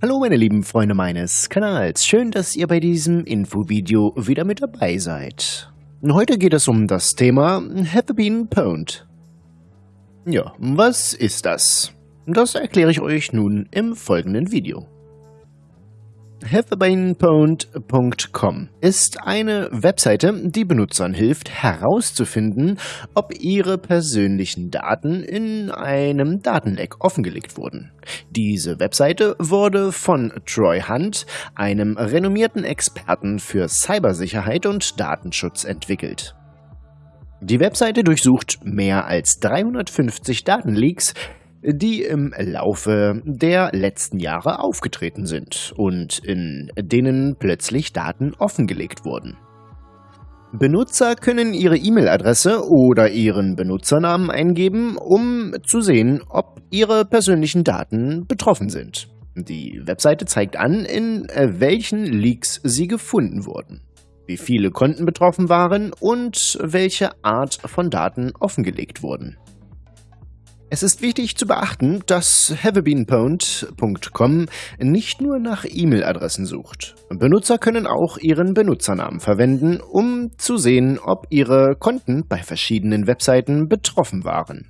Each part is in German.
Hallo meine lieben Freunde meines Kanals, schön, dass ihr bei diesem Infovideo wieder mit dabei seid. Heute geht es um das Thema Have Been Pwned. Ja, was ist das? Das erkläre ich euch nun im folgenden Video. HaveBeenPwned.com ist eine Webseite, die Benutzern hilft herauszufinden, ob ihre persönlichen Daten in einem Datenleck offengelegt wurden. Diese Webseite wurde von Troy Hunt, einem renommierten Experten für Cybersicherheit und Datenschutz entwickelt. Die Webseite durchsucht mehr als 350 Datenleaks, die im Laufe der letzten Jahre aufgetreten sind und in denen plötzlich Daten offengelegt wurden. Benutzer können ihre E-Mail-Adresse oder ihren Benutzernamen eingeben, um zu sehen, ob ihre persönlichen Daten betroffen sind. Die Webseite zeigt an, in welchen Leaks sie gefunden wurden, wie viele Konten betroffen waren und welche Art von Daten offengelegt wurden. Es ist wichtig zu beachten, dass haveabeenpwned.com nicht nur nach E-Mail-Adressen sucht. Benutzer können auch ihren Benutzernamen verwenden, um zu sehen, ob ihre Konten bei verschiedenen Webseiten betroffen waren.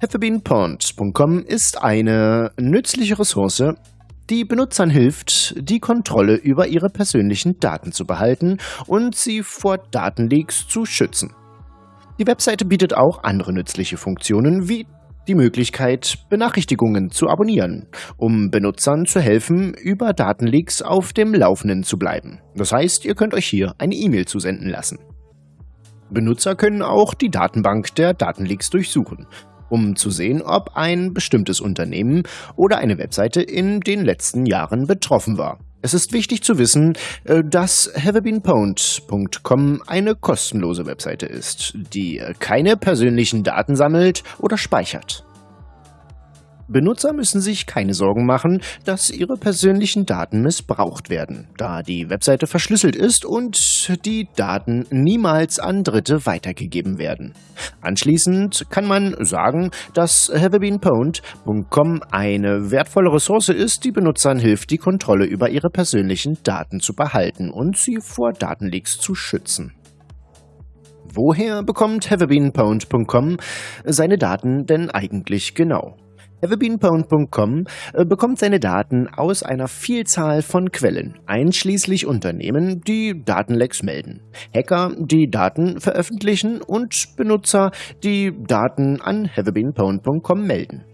haveabeenpwned.com ist eine nützliche Ressource, die Benutzern hilft, die Kontrolle über ihre persönlichen Daten zu behalten und sie vor Datenleaks zu schützen. Die Webseite bietet auch andere nützliche Funktionen wie die Möglichkeit, Benachrichtigungen zu abonnieren, um Benutzern zu helfen, über Datenleaks auf dem Laufenden zu bleiben. Das heißt, ihr könnt euch hier eine E-Mail zusenden lassen. Benutzer können auch die Datenbank der Datenleaks durchsuchen, um zu sehen, ob ein bestimmtes Unternehmen oder eine Webseite in den letzten Jahren betroffen war. Es ist wichtig zu wissen, äh, dass haveabeenpwned.com eine kostenlose Webseite ist, die keine persönlichen Daten sammelt oder speichert. Benutzer müssen sich keine Sorgen machen, dass ihre persönlichen Daten missbraucht werden, da die Webseite verschlüsselt ist und die Daten niemals an Dritte weitergegeben werden. Anschließend kann man sagen, dass haveabeenpwned.com eine wertvolle Ressource ist, die Benutzern hilft, die Kontrolle über ihre persönlichen Daten zu behalten und sie vor Datenleaks zu schützen. Woher bekommt haveabeenpwned.com seine Daten denn eigentlich genau? Everbeanpound.com äh, bekommt seine Daten aus einer Vielzahl von Quellen, einschließlich Unternehmen, die Datenlecks melden, Hacker, die Daten veröffentlichen und Benutzer, die Daten an haveabeenpound.com melden.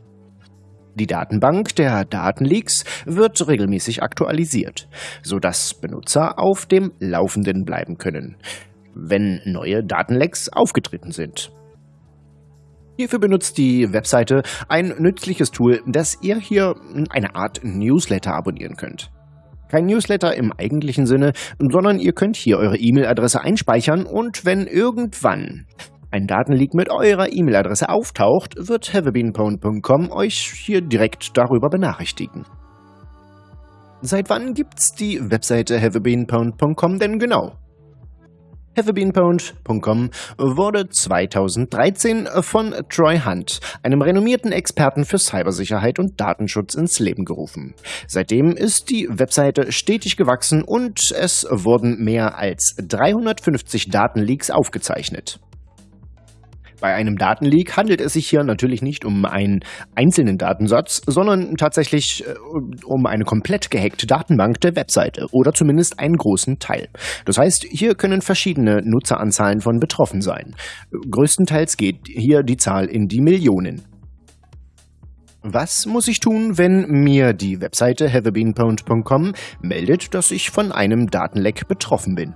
Die Datenbank der Datenleaks wird regelmäßig aktualisiert, sodass Benutzer auf dem Laufenden bleiben können, wenn neue Datenlecks aufgetreten sind. Hierfür benutzt die Webseite ein nützliches Tool, das ihr hier eine Art Newsletter abonnieren könnt. Kein Newsletter im eigentlichen Sinne, sondern ihr könnt hier eure E-Mail-Adresse einspeichern und wenn irgendwann ein Datenleak mit eurer E-Mail-Adresse auftaucht, wird haveabeenpwned.com euch hier direkt darüber benachrichtigen. Seit wann gibt's die Webseite haveabeenpwned.com denn genau? HaveABeenPwned.com wurde 2013 von Troy Hunt, einem renommierten Experten für Cybersicherheit und Datenschutz, ins Leben gerufen. Seitdem ist die Webseite stetig gewachsen und es wurden mehr als 350 Datenleaks aufgezeichnet. Bei einem Datenleak handelt es sich hier natürlich nicht um einen einzelnen Datensatz, sondern tatsächlich äh, um eine komplett gehackte Datenbank der Webseite oder zumindest einen großen Teil. Das heißt, hier können verschiedene Nutzeranzahlen von betroffen sein. Größtenteils geht hier die Zahl in die Millionen. Was muss ich tun, wenn mir die Webseite haveabeenpound.com meldet, dass ich von einem Datenleck betroffen bin?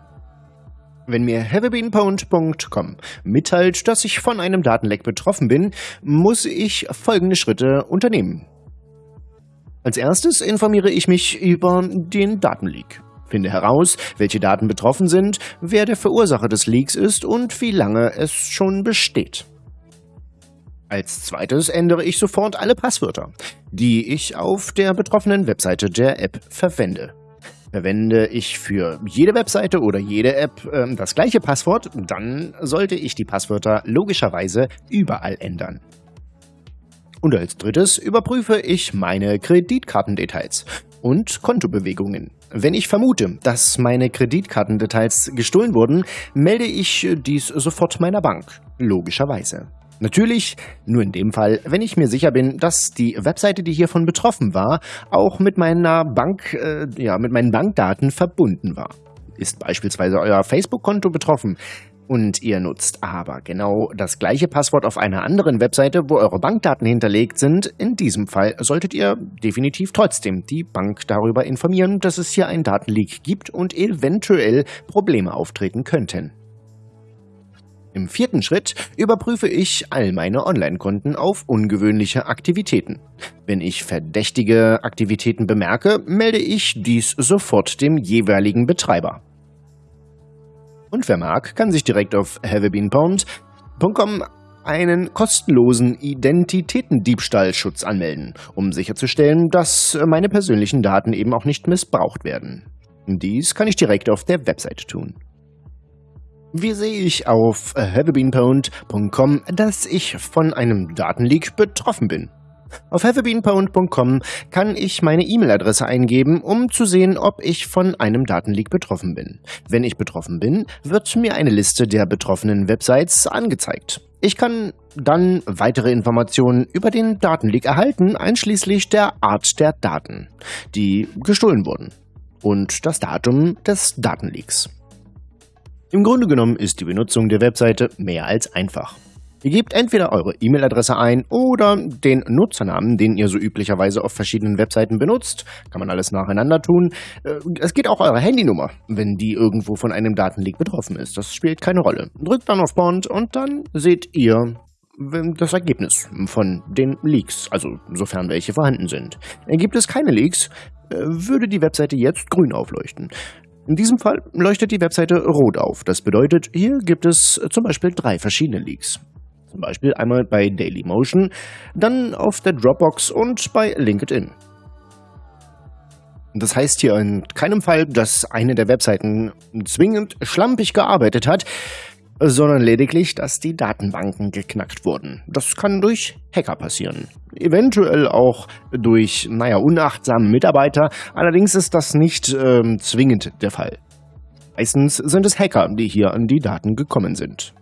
Wenn mir haveabeenpwned.com mitteilt, dass ich von einem Datenleck betroffen bin, muss ich folgende Schritte unternehmen. Als erstes informiere ich mich über den Datenleak. Finde heraus, welche Daten betroffen sind, wer der Verursacher des Leaks ist und wie lange es schon besteht. Als zweites ändere ich sofort alle Passwörter, die ich auf der betroffenen Webseite der App verwende. Verwende ich für jede Webseite oder jede App äh, das gleiche Passwort, dann sollte ich die Passwörter logischerweise überall ändern. Und als drittes überprüfe ich meine Kreditkartendetails und Kontobewegungen. Wenn ich vermute, dass meine Kreditkartendetails gestohlen wurden, melde ich dies sofort meiner Bank. Logischerweise. Natürlich nur in dem Fall, wenn ich mir sicher bin, dass die Webseite, die hiervon betroffen war, auch mit meiner Bank, äh, ja, mit meinen Bankdaten verbunden war. Ist beispielsweise euer Facebook-Konto betroffen, und ihr nutzt aber genau das gleiche Passwort auf einer anderen Webseite, wo eure Bankdaten hinterlegt sind, in diesem Fall solltet ihr definitiv trotzdem die Bank darüber informieren, dass es hier einen Datenleak gibt und eventuell Probleme auftreten könnten. Im vierten Schritt überprüfe ich all meine Online-Konten auf ungewöhnliche Aktivitäten. Wenn ich verdächtige Aktivitäten bemerke, melde ich dies sofort dem jeweiligen Betreiber. Und wer mag, kann sich direkt auf haveabeenpwned.com einen kostenlosen Identitätendiebstahlschutz anmelden, um sicherzustellen, dass meine persönlichen Daten eben auch nicht missbraucht werden. Dies kann ich direkt auf der Webseite tun. Wie sehe ich auf haveabeenpwned.com, dass ich von einem Datenleak betroffen bin? Auf haveabeenpwned.com kann ich meine E-Mail-Adresse eingeben, um zu sehen, ob ich von einem Datenleak betroffen bin. Wenn ich betroffen bin, wird mir eine Liste der betroffenen Websites angezeigt. Ich kann dann weitere Informationen über den Datenleak erhalten, einschließlich der Art der Daten, die gestohlen wurden und das Datum des Datenleaks. Im Grunde genommen ist die Benutzung der Webseite mehr als einfach. Ihr gebt entweder eure E-Mail-Adresse ein oder den Nutzernamen, den ihr so üblicherweise auf verschiedenen Webseiten benutzt. Kann man alles nacheinander tun. Äh, es geht auch eure Handynummer, wenn die irgendwo von einem Datenleak betroffen ist. Das spielt keine Rolle. Drückt dann auf Bond und dann seht ihr das Ergebnis von den Leaks, also sofern welche vorhanden sind. Gibt es keine Leaks, äh, würde die Webseite jetzt grün aufleuchten. In diesem Fall leuchtet die Webseite rot auf. Das bedeutet, hier gibt es zum Beispiel drei verschiedene Leaks. Zum Beispiel einmal bei Dailymotion, dann auf der Dropbox und bei LinkedIn. Das heißt hier in keinem Fall, dass eine der Webseiten zwingend schlampig gearbeitet hat, sondern lediglich, dass die Datenbanken geknackt wurden. Das kann durch Hacker passieren. Eventuell auch durch, naja, unachtsamen Mitarbeiter, allerdings ist das nicht äh, zwingend der Fall. Meistens sind es Hacker, die hier an die Daten gekommen sind.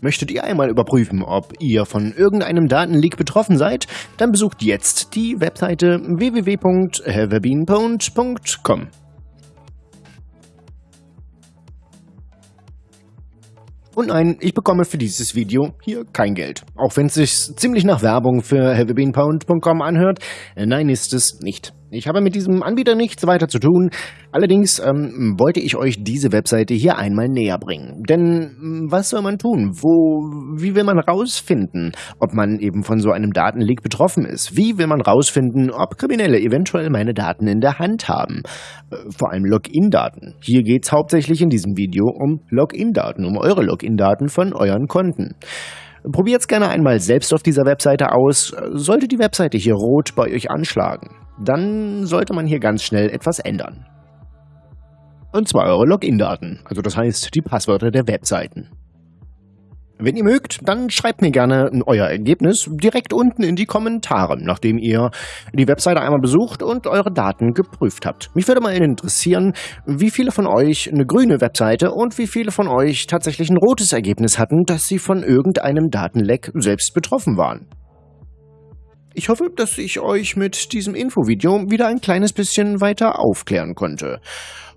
Möchtet ihr einmal überprüfen, ob ihr von irgendeinem Datenleak betroffen seid? Dann besucht jetzt die Webseite www.haveabeenpwned.com. Und nein, ich bekomme für dieses Video hier kein Geld. Auch wenn es sich ziemlich nach Werbung für heavybeenpound.com anhört. Nein, ist es nicht. Ich habe mit diesem Anbieter nichts weiter zu tun. Allerdings ähm, wollte ich euch diese Webseite hier einmal näher bringen. Denn hm, was soll man tun? Wo, wie will man rausfinden, ob man eben von so einem Datenleak betroffen ist? Wie will man rausfinden, ob Kriminelle eventuell meine Daten in der Hand haben? Äh, vor allem Login-Daten. Hier geht es hauptsächlich in diesem Video um Login-Daten, um eure Login-Daten von euren Konten. Probiert es gerne einmal selbst auf dieser Webseite aus. Sollte die Webseite hier rot bei euch anschlagen, dann sollte man hier ganz schnell etwas ändern. Und zwar eure Login-Daten, also das heißt die Passwörter der Webseiten. Wenn ihr mögt, dann schreibt mir gerne euer Ergebnis direkt unten in die Kommentare, nachdem ihr die Webseite einmal besucht und eure Daten geprüft habt. Mich würde mal interessieren, wie viele von euch eine grüne Webseite und wie viele von euch tatsächlich ein rotes Ergebnis hatten, dass sie von irgendeinem Datenleck selbst betroffen waren. Ich hoffe, dass ich euch mit diesem Infovideo wieder ein kleines bisschen weiter aufklären konnte.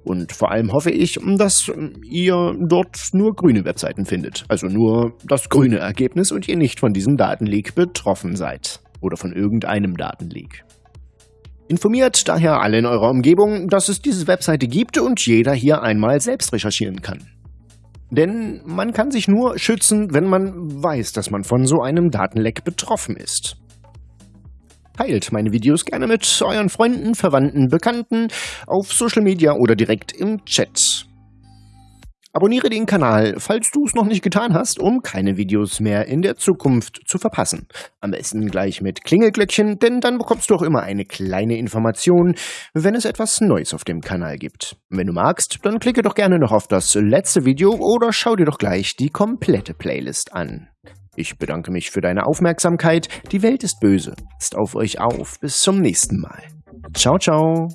Und vor allem hoffe ich, dass ihr dort nur grüne Webseiten findet. Also nur das grüne Ergebnis und ihr nicht von diesem Datenleak betroffen seid. Oder von irgendeinem Datenleak. Informiert daher alle in eurer Umgebung, dass es diese Webseite gibt und jeder hier einmal selbst recherchieren kann. Denn man kann sich nur schützen, wenn man weiß, dass man von so einem Datenleck betroffen ist. Teilt meine Videos gerne mit euren Freunden, Verwandten, Bekannten auf Social Media oder direkt im Chat. Abonniere den Kanal, falls du es noch nicht getan hast, um keine Videos mehr in der Zukunft zu verpassen. Am besten gleich mit Klingelglöckchen, denn dann bekommst du auch immer eine kleine Information, wenn es etwas Neues auf dem Kanal gibt. Wenn du magst, dann klicke doch gerne noch auf das letzte Video oder schau dir doch gleich die komplette Playlist an. Ich bedanke mich für deine Aufmerksamkeit. Die Welt ist böse. Passt auf euch auf. Bis zum nächsten Mal. Ciao, ciao.